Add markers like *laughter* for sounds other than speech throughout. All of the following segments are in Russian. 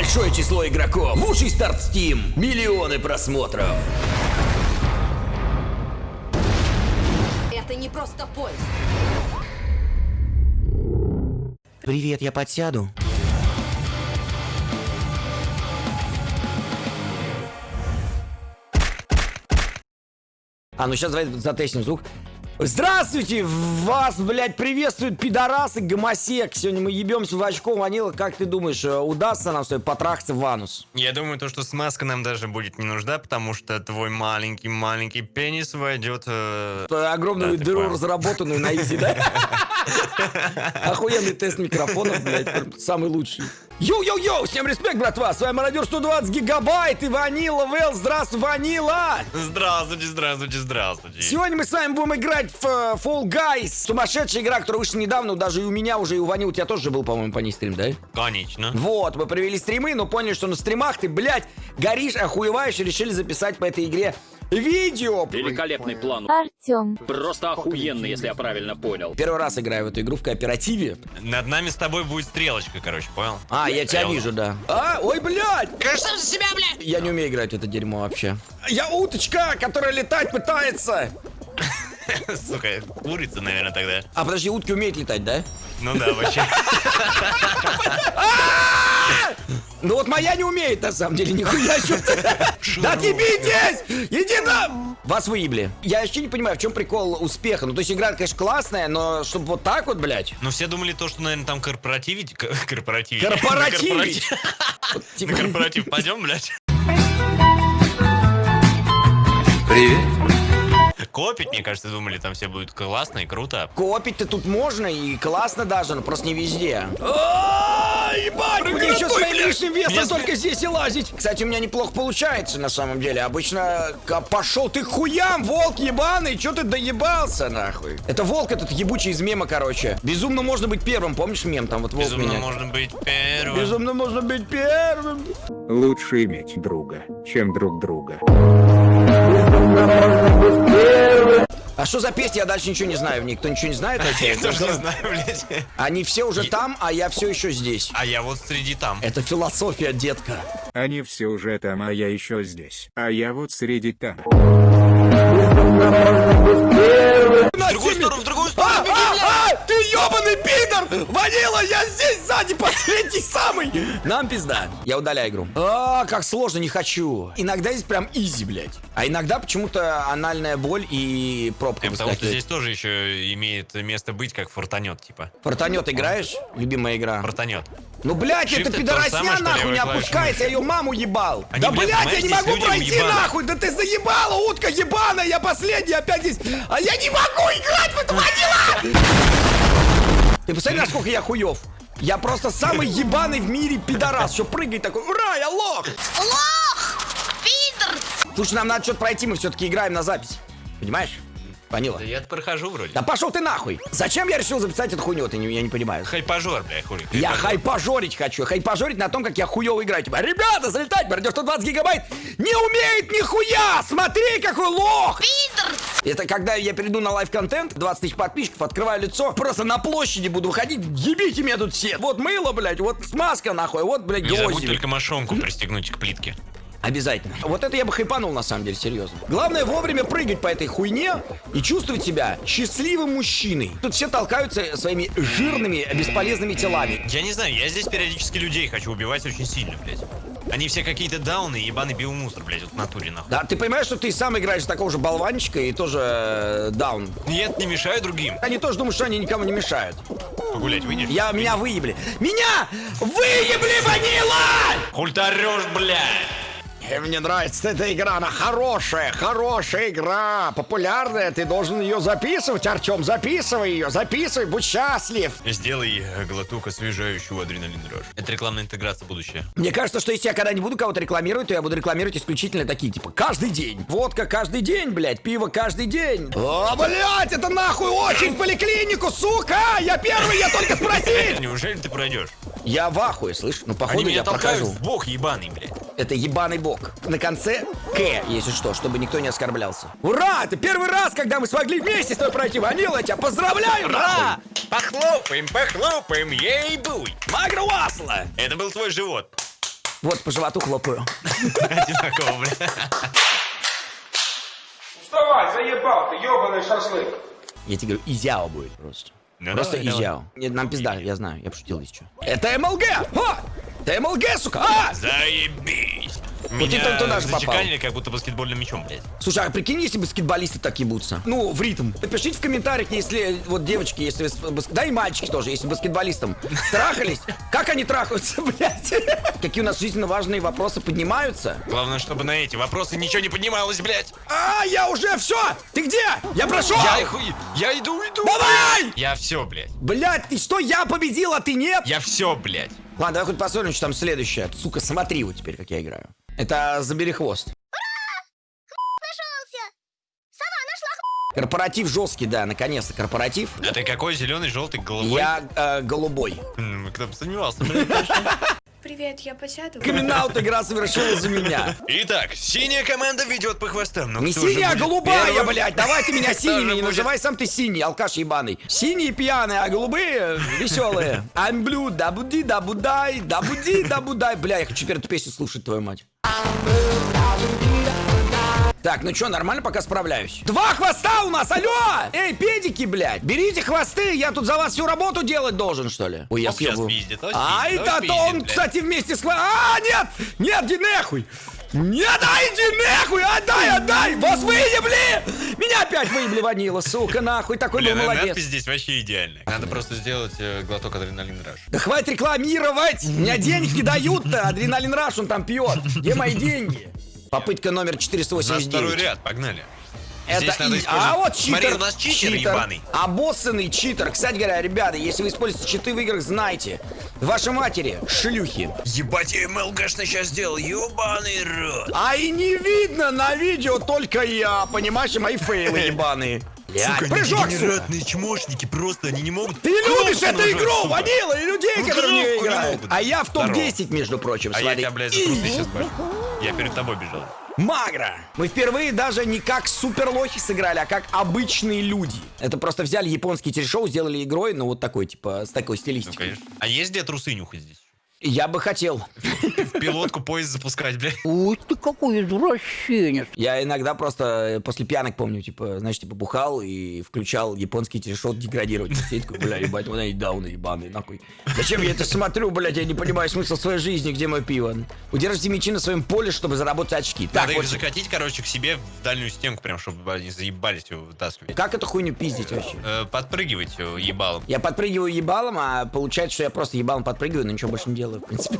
Большое число игроков. Лучший старт Steam. Миллионы просмотров. Это не просто поезд. Привет, я подсяду. А, ну сейчас давай затестим звук. Здравствуйте! Вас, блядь, приветствуют пидорасы, гомосек. Сегодня мы ебемся в очко ванила. Как ты думаешь, э, удастся нам с тобой потрахаться в анус? Я думаю, то, что смазка нам даже будет не нужна, потому что твой маленький-маленький пенис войдет... э, Огромную Да, дыру разработанную на easy, да? *laughs* Охуенный тест микрофонов, блядь, самый лучший. Йоу-йоу-йоу, всем респект, братва! С вами Мародер 120 гигабайт и Ванила Вэл. Здравствуй, Ванила! Здравствуйте, здравствуйте, здравствуйте. Сегодня мы с вами будем играть в э, Fall Guys. Сумасшедшая игра, которая вышла недавно, даже и у меня уже, и у Вани, у тебя тоже же был, по-моему, по ней стрим, да? Конечно. Вот, мы провели стримы, но поняли, что на стримах ты, блядь, горишь, охуеваешь, и решили записать по этой игре видео. Великолепный план. Артем, Просто охуенный, если я правильно понял. Первый раз играю в эту игру в кооперативе. Над нами с тобой будет стрелочка, короче, понял? А, я тебя вижу, да. А, ой, блядь! Кажется, за себя, блядь! Я не умею играть в это дерьмо вообще. Я уточка, которая летать пытается. *laughs* Сука, курица, наверное, тогда. А подожди, утки умеют летать, да? Ну да, вообще. *laughs* Вот моя не умеет, на самом деле, нихуя. Да отъебитесь! Иди на... Вас выебли. Я вообще не понимаю, в чем прикол успеха. Ну, то есть игра, конечно, классная, но чтобы вот так вот, блядь. Ну все думали то, что, наверное, там корпоративить... Корпоративить. Корпоративить. *laughs* На Вот, корпоратив- типа- На корпоратив пойдем, блядь? Привет. Копить, мне кажется, думали, там все будет классно и круто. Копить-то тут можно и классно даже, но просто не везде. Ебать, лишним весом Меня только здесь и лазить. Кстати, у меня неплохо получается на самом деле. Обычно пошел ты хуям, волк ебаный, че ты доебался нахуй? Это волк этот ебучий из мема, короче. Безумно можно быть первым, помнишь мем? Там вот волк Безумно меня. можно быть первым. Безумно можно быть первым. Лучше иметь друга, чем друг друга. А что за песня? Я дальше ничего не знаю в ней. Кто ничего не знает? Я тоже не знаю, блядь. Они все уже там, а я все еще здесь. А я вот среди там. Это философия, детка. Они все уже там, а я еще здесь. А я вот среди там. В другую сторону, в другую А, сторону, блядь! а, а, ты ебаный пидор! Ванила, я здесь сзади, последний самый! Нам пизда. Я удаляю игру. А, как сложно, не хочу. Иногда здесь прям изи, блядь. А иногда почему-то анальная боль и пробка Э, Потому что здесь тоже еще имеет место быть как фортанет, типа. Фортанет играешь? Любимая игра. Фортанет. Ну, блядь, Shift это пидоросня нахуй не опускается, я ее маму ебал. Они, да, блядь, блядь, я не могу пройти нахуй, да ты заебала, утка ебаная, я последний опять здесь. А я не могу играть в это ванила! Ты посмотри, насколько я хуев. Я просто самый ебаный в мире пидорас, что прыгает такой, ура, я лох! Лох! Пидор! Слушай, нам надо что-то пройти, мы все-таки играем на запись. Понимаешь? Ванила. Да я прохожу вроде. Да пошел ты нахуй! Зачем я решил записать эту хуйню, ты не, я не понимаю. Хайпажор, бля, хули. Я хайпажор. хайпажорить хочу. Хайпажорить на том, как я хуёво играю. Типа, ребята, залетать, барьер 120 гигабайт не умеет нихуя! Смотри, какой лох! Пидор! Это когда я перейду на live-контент, 20 тысяч подписчиков, открываю лицо, просто на площади буду выходить, ебите меня тут все. Вот мыло, блядь, вот смазка нахуй, вот, блядь, Не забудь только мошонку пристегнуть к плитке. Обязательно. Вот это я бы хайпанул, на самом деле, серьезно. Главное вовремя прыгать по этой хуйне и чувствовать себя счастливым мужчиной. Тут все толкаются своими жирными, бесполезными телами. Я не знаю, я здесь периодически людей хочу убивать очень сильно, блядь. Они все какие-то дауны, ебаный биомусор, блядь, вот в натуре, нахуй. Да, ты понимаешь, что ты сам играешь такого же болванчика и тоже э, даун. Нет, не мешаю другим. Они тоже думают, что они никому не мешают. Погулять выйдешь? Я, меня выебли. Меня выебли, Ванила! Хуль ты блядь! Э, Мне нравится эта игра, она хорошая, хорошая игра, популярная, ты должен ее записывать, Артем, записывай ее, записывай, будь счастлив. Сделай э, глоток освежающего адреналин дрожь. Это рекламная интеграция будущее. Мне кажется, что если я когда не буду кого-то рекламировать, то я буду рекламировать исключительно такие, типа, каждый день. Водка каждый день, блядь, пиво каждый день. О, блядь, это нахуй очень в поликлинику, сука! Я первый, я только спросить! Неужели ты пройдешь? Я в ахуе, слышь? Ну, Они походу, меня я толкают прохожу. в бок ебаный, блядь. Это ебаный бок. На конце К, если что, чтобы никто не оскорблялся. Ура! Это первый раз, когда мы смогли вместе с тобой пройти ванил. Я тебя поздравляю, Ура! Похлопаем, похлопаем, ей-буй! Магра Уасла! Это был твой живот. Вот, по животу хлопаю. Одинаково, бля. Вставай, заебал ты, ебаный шашлык. Я тебе говорю, изяо будет просто. Ну, просто давай, давай. изяо. Нет, нам пизда, я знаю, я пошутил, что. Это МЛГ! О! Это МЛГ, сука! А! Заебись! Ты Меня там туда же попал. зачеканили как будто баскетбольным мячом, блядь. Слушай, а прикинь, если баскетболисты так ебутся? Ну, в ритм. Напишите в комментариях, если, вот девочки, если, с- бас- да и мальчики тоже, если баскетболистам трахались, как они трахаются, *laughs* блядь? Какие у нас жизненно важные вопросы поднимаются? Главное, чтобы на эти вопросы ничего не поднималось, блядь. А, я уже все! Ты где? Я прошел! Я их... Я иду, иду. Давай! Я все, блядь. Блядь, ты что, я победил, а ты нет? Я все, блядь. Ладно, давай хоть посмотрим, что там следующее. Сука, смотри вот теперь, как я играю. Это забери хвост. Корпоратив жесткий, да, наконец-то корпоратив. А ты какой зеленый, желтый, голубой? Я э, голубой. Кто бы сомневался. Привет, я посяду. камин игра совершилась за меня. Итак, синяя команда ведет по хвостам. Но Не синяя, а голубая, первым? блядь. Давай ты меня синими, не называй сам ты синий, алкаш ебаный. Синие пьяные, а голубые веселые. I'm blue, да буди, да будай, да буди, да будай. Бля, я хочу теперь эту песню слушать, твою мать. Так, ну что, нормально пока справляюсь. Два хвоста у нас, алло! Эй, педики, блядь, берите хвосты, я тут за вас всю работу делать должен, что ли? Ой, я съебу. А, это то он, кстати, вместе с хвостом. А, нет, нет, иди нахуй. Нет, дай, иди нахуй, отдай, отдай! Вас выебли! Меня опять выебли ванила, сука, нахуй, такой был Блин, а молодец. надпись здесь вообще идеальная. Надо просто сделать э, глоток адреналин раш. Да хватит рекламировать! Меня денег не дают-то! Адреналин Раш он там пьет! Где мои деньги? Попытка номер У нас второй 489. ряд, погнали. Это надо и- А вот читер. Смотри, у нас читер, ебаный. Обоссанный читер. Кстати говоря, ребята, если вы используете читы в играх, знайте. Ваши матери, шлюхи. Ебать, я МЛГшно сейчас сделал, ебаный рот. А и не видно на видео только я, понимаешь, и мои фейлы *laughs* ебаные. Блядь, прыжок, сука. чмошники, просто они не могут... Ты любишь эту нажать, игру, сука. Ванила, и людей, Ну, которые в нее не играют. могут. А я в Здорово. топ-10, между прочим, А я смотри. тебя, блядь, за трусы сейчас бачу. Я перед тобой бежал. Магра! Мы впервые даже не как суперлохи сыграли, а как обычные люди. Это просто взяли японский телешоу, сделали игрой, ну вот такой, типа, с такой Ну, стилистикой. конечно. А есть где трусы нюхать здесь? Я бы хотел. В пилотку поезд запускать, блядь. Ух ты какой извращенец. Я иногда просто э, после пьянок помню, типа, знаешь, типа, бухал и включал японский телешоу деградировать. Сидеть такой, бля, ебать, вон они дауны ебаные, нахуй. Зачем я это смотрю, блядь, я не понимаю смысл своей жизни, где мое пиво. Удержите мячи на своем поле, чтобы заработать очки. Так, Надо их вот, закатить, короче, к себе в дальнюю стенку, прям, чтобы они заебались его вытаскивать. как эту хуйню пиздить вообще? Э, подпрыгивать ебалом. Я подпрыгиваю ебалом, а получается, что я просто ебалом подпрыгиваю, но ничего больше не делаю, в принципе.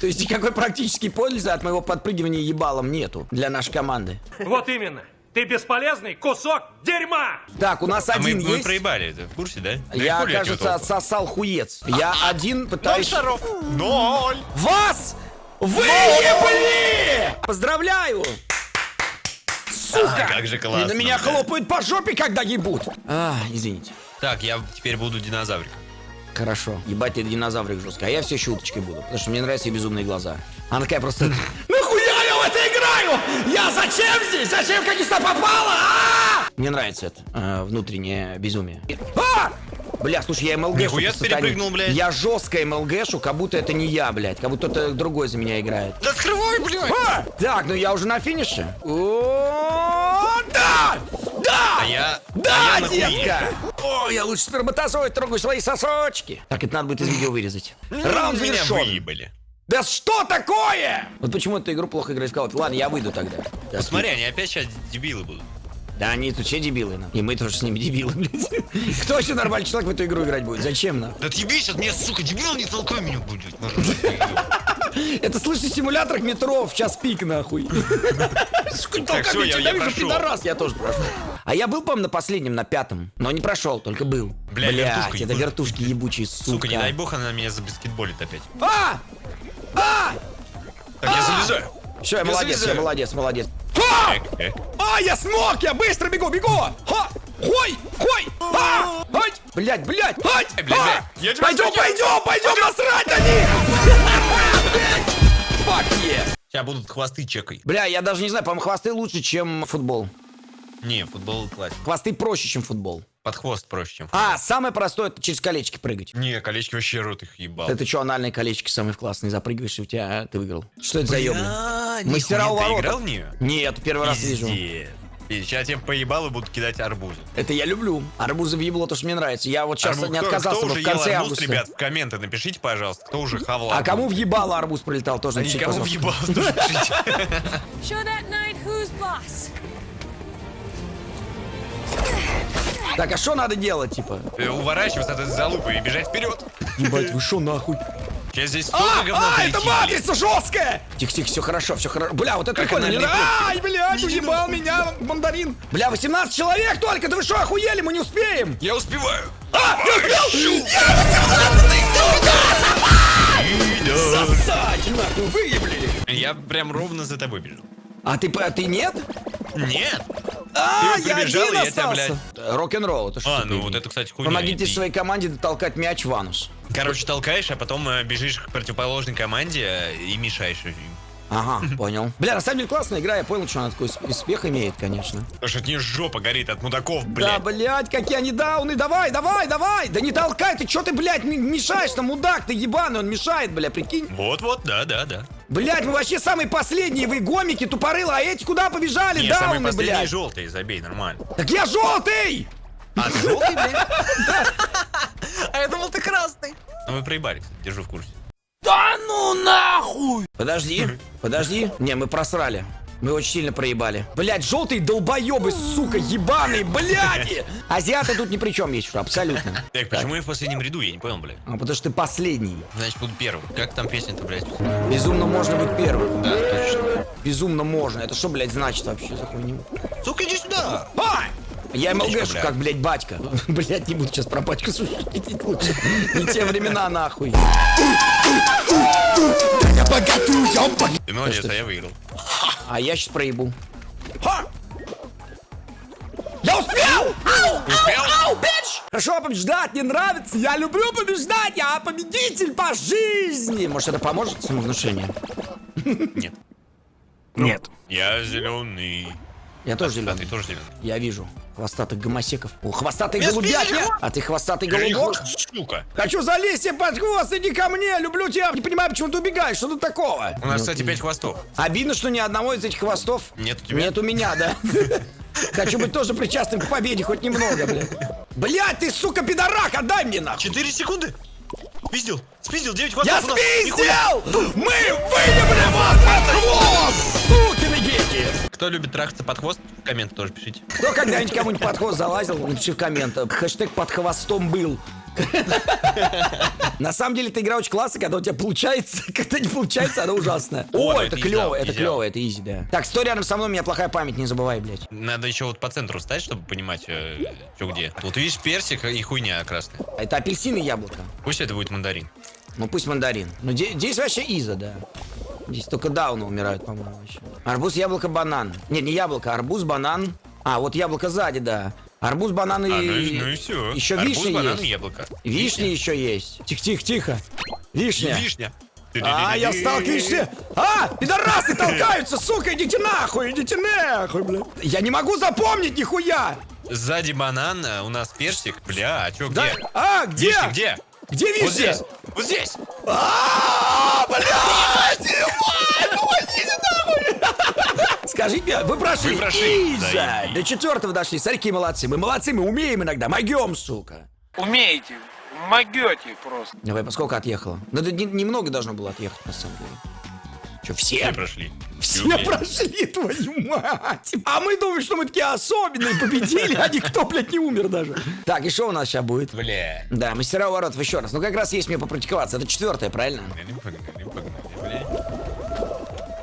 То есть никакой практической пользы от моего подпрыгивания ебалом нету для нашей команды. Вот именно. Ты бесполезный кусок дерьма! Так, у нас А мы, один мы есть. проебали, ты в курсе, да? Да и Я, кажется, отсосал хуец. Я один Ноль пытаюсь... шаров! Ноль! Вас выебли! Поздравляю! Сука! А, как же И классно, на меня хлопают по жопе, когда ебут. А, извините. Так, я теперь буду динозавриком. Хорошо. Ебать, ты динозаврик жестко. А я все еще уточкой буду, потому что мне нравятся ее безумные глаза. Она такая просто... *laughs* Нахуя я в это играю? Я зачем здесь? Зачем как сюда попала? А! Мне нравится это э, внутреннее безумие. А! Бля, слушай, я МЛГ Нихуя перепрыгнул, блядь. Я жестко МЛГшу, как будто это не я, блядь. Как будто кто-то другой за меня играет. Да открывай, блядь! А! Так, ну я уже на финише. О, да! Да! А я... Да, а я детка! О, я лучше сперматозоид трогаю свои сосочки. Так, это надо будет из видео вырезать. Раунд Меня завершен. выебали. Да что такое? Вот почему эту игру плохо играть в Call? Ладно, я выйду тогда. Да, Смотри, они опять сейчас дебилы будут. Да они тут все дебилы. на. И мы тоже с ними дебилы, блядь. *laughs* Кто еще нормальный человек в эту игру играть будет? Зачем нам? Да тебе сейчас, мне, сука, дебил не толкай меня будет. *laughs* Это слышишь в симуляторах метро в час пик, нахуй. *laughs* Сука, Так, всё, я- прошел. пидорас, я тоже прошел. А я был, по-моему, на последнем, на пятом. Но не прошел, только был. Бля, Блядь, вертушка это вертушки ебучие, сука. Сука, не дай бог, она меня забаскетболит опять. А! А! Так, я залезаю. Все, я молодец, я молодец, молодец. А! А, я смог, я быстро бегу, бегу! Ха! Хой! Хой! А! Ай! Блять, блять! Ай! А! тебя Пойдем, пойдем, пойдем насрать на них! Фак. Сейчас будут хвосты чекай. Бля, я даже не знаю, по-моему, хвосты лучше, чем футбол. Не, футбол классик. Хвосты проще, чем футбол. под хвост проще, чем... А, самое простое, это через колечки прыгать. Не, колечки вообще рот их ебал. Это что, анальные колечки самые классные, запрыгиваешь, и у тебя а, ты выиграл. Что это за ёбля? Бля, Мастера у ты ворот. играл в нее? Нет, первый раз вижу. И сейчас я поебал и буду кидать арбузы. Это я люблю. Арбузы в ебло, то, что мне нравится. Я вот сейчас Арбуз- не кто- отказался кто бы уже в конце ел арбуз, августа. ребят, в комменты напишите, пожалуйста, кто уже хавал А арбуз. кому въебало арбуз прилетал, тоже А напишите, никому пожалуйста. въебало *laughs* тоже Так, а что надо делать, типа? Э, Уворачиваться от этой залупы и бежать вперед. Ебать, вы шо нахуй? Сейчас здесь А, говна а, это матрица жесткая! Тихо, тихо, все хорошо, все хорошо. Бля, вот это Как прикольно. нравится. Ай, блядь, уебал меня мандарин. Бля, 18 человек только, да вы что, охуели, мы не успеем. Я успеваю. А, я успел! Я 18 Сосать, нахуй, выебли. Я прям ровно за тобой бежал. А ты, а ты нет? Нет. А, Ты я прибежал, один и я тебя, остался. Рок-н-ролл, это что А, ну вот это, кстати, хуйня. Помогите своей команде дотолкать мяч в анус. Короче, толкаешь, а потом э, бежишь к противоположной команде э, и мешаешь им. Ага, *laughs* понял. Бля, на самом деле классная игра, я понял, что она такой усп- успех имеет, конечно. Потому что от нее жопа горит от мудаков, Да, блядь. блядь, какие они дауны, давай, давай, давай! Да не толкай, ты чё ты, блядь, мешаешь там, мудак ты ебаный, он мешает, бля, прикинь. Вот-вот, да-да-да. Блядь, мы вообще самые последние, вы гомики, тупорылы, а эти куда побежали, самые дауны, последние блядь? желтые, забей, нормально. Так я желтый! А, ты желтый, блядь? *laughs* А я думал, ты красный. Ну вы проебали, кстати, держу в курсе. Да ну нахуй! Подожди, подожди. Не, мы просрали. Мы очень сильно проебали. Блять, желтые долбоебы, сука, ебаные, блядь! Азиаты тут ни при чем есть, что абсолютно. Так, почему я в последнем ряду? Я не понял, блядь. А потому что ты последний. Значит, буду первым. Как там песня-то, блядь? Безумно можно быть первым. Да, точно. Безумно можно. Это что, блядь, значит вообще за хуйню? Сука, иди сюда! А! Я МЛГшу, как, блядь, батька. *laughs* Блядь, не буду сейчас про батьку шутить лучше. Не те времена, нахуй. Ты молодец, а я выиграл. А я сейчас проебу. Я успел! Ау! Успел? Ау, ау, бич! Хорошо побеждать не нравится. Я люблю побеждать. Я победитель по жизни. Может, это поможет самовнушение? Нет. Нет. Я зеленый. Я тоже А ты зеленый. тоже зеленый. Я вижу хвостатых гомосеков. О, хвостатый голубятня! А ты хвостатый голубок? сука. Хочу залезть под хвост, иди ко мне, люблю тебя. Не понимаю, почему ты убегаешь, что тут такого? У нас, кстати, пять хвостов. Обидно, что ни одного из этих хвостов Нет у тебя? нет у меня, да. *laughs* Хочу быть тоже причастным к победе, хоть немного, блядь. Блядь, ты, сука, пидорак, отдай мне нахуй. Четыре секунды. Спиздил. Спиздил, девять Я хвостов у нас. Нихуя. спиздил! Мы выебли вас под хвост, сукины дети! Кто любит трахаться под хвост, в комменты тоже пишите. Кто когда-нибудь кому-нибудь под хвост залазил, напиши в комментах. Хэштег под хвостом был. *laughs* На самом деле, эта игра очень классная, когда у тебя получается, *laughs* когда не получается, она ужасная. О, это клево, это клево, это изи, да. Так, стой рядом со мной, у меня плохая память, не забывай, блядь. Надо еще вот по центру стать, чтобы понимать, э, что где. Вот видишь персик и хуйня красная. Это апельсин и яблоко. Пусть это будет мандарин. Ну пусть мандарин. Ну де- здесь вообще иза, да. Здесь только дауны умирают, по-моему, вообще. Арбуз, яблоко, банан. Не, не яблоко, арбуз, банан. А, вот яблоко сзади, да. Арбуз, банан и... А, ну и, ну и все. Еще Арбуз, вишня банан есть. яблоко. Вишня еще есть. Тихо, тихо, тихо. Вишня. Вишня. А, я сталкиваюсь. А, пидорасы толкаются, сука, идите нахуй, идите нахуй, блядь. Я не могу запомнить нихуя. Сзади банан, у нас персик. Бля, а чё, Да? где? А, где? Вишня, где? Где Вот вишня? здесь. Вот здесь. А, блядь, ебать, уйдите нахуй. Скажите мне, вы прошли? Вы прошли, Иза. да, и- До четвертого дошли. Смотри, какие молодцы. Мы молодцы, мы умеем иногда. Могем, сука. Умеете, могете просто. Давай, поскольку отъехало? Ну, да не- немного должно было отъехать, на самом деле. Че, все? Все прошли. Все прошли, твою мать! А мы думаем, что мы такие особенные, победили, а никто, блядь, не умер даже. Так, и что у нас сейчас будет? Бля. Да, мастера у воротов еще раз. Ну, как раз есть мне попрактиковаться. Это четвертое, правильно?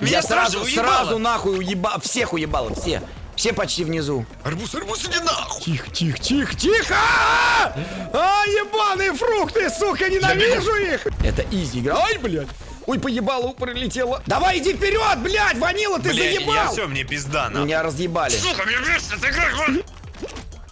Бля. Я Меня сразу, уебало. сразу нахуй уеба... Всех уебало, все. Все почти внизу. Арбуз, арбуз, иди нахуй. Тихо, тихо, тихо, тихо! А, А, ебаные фрукты, сука, ненавижу их! Это изи игра. Ай, блядь! Ой, поебало, прилетело. Давай, иди вперед, блядь, ванила, ты Бля, я заебал! все, мне пизда, нахуй. Меня разъебали. Сука, мне эта игра. хватит.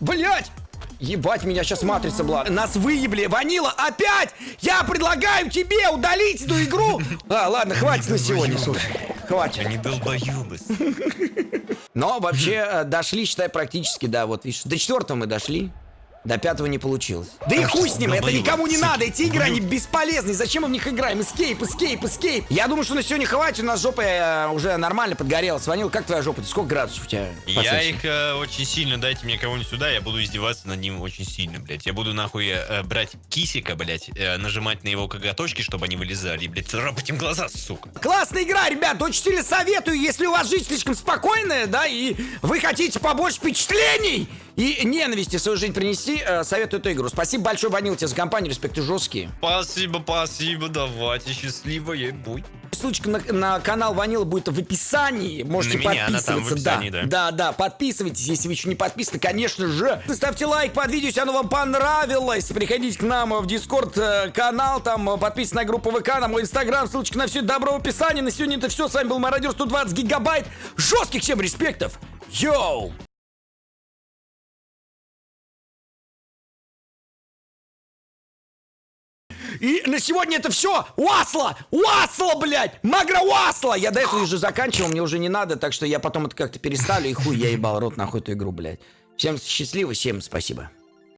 Блять! Ебать, меня сейчас матрица была. Нас выебли. Ванила, опять! Я предлагаю тебе удалить эту игру. А, ладно, хватит на сегодня, слушай. Хватит. Они долбоебы. Но вообще э, дошли, считай, практически, да, вот видишь. До четвертого мы дошли. До пятого не получилось. Да и хуй с ним, это никому не надо, эти игры, они бесполезны. Зачем мы в них играем? Escape, escape, escape. Я думаю, что на сегодня хватит, у нас жопа э, уже нормально подгорела. Ванил, как твоя жопа? Сколько градусов у тебя? Я их э, очень сильно, дайте мне кого-нибудь сюда, я буду издеваться над ним очень сильно, блядь. Я буду нахуй э, брать кисика, блядь, э, нажимать на его коготочки, чтобы они вылезали, и, блядь, царапать им глаза, сука. Классная игра, ребят, очень сильно советую, если у вас жизнь слишком спокойная, да, и вы хотите побольше впечатлений и ненависти в свою жизнь принести, э, советую эту игру. Спасибо большое, Ванил, тебе за компанию, респекты жесткие. Спасибо, спасибо, давайте, счастливая будь. Ссылочка на, на канал Ванила будет в описании. Можете На меня она там в подписываться. описании, да. да, да, подписывайтесь, если вы еще не подписаны, конечно же. Ставьте лайк под видео, если оно вам понравилось. Приходите к нам в Дискорд э, канал, там э, подписывайтесь на группу ВК, на мой инстаграм, ссылочка на все добро в описании. На сегодня это все. С вами был Мародер 120 гигабайт. Жестких всем респектов. Йоу! И на сегодня это все. Уасла! Уасла, блядь! Магра Уасла! Я до этого уже заканчивал, мне уже не надо, так что я потом это как-то переставлю, и хуй я ебал рот нахуй эту игру, блядь. Всем счастливо, всем спасибо.